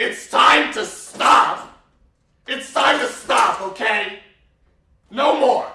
It's time to stop. It's time to stop, okay? No more.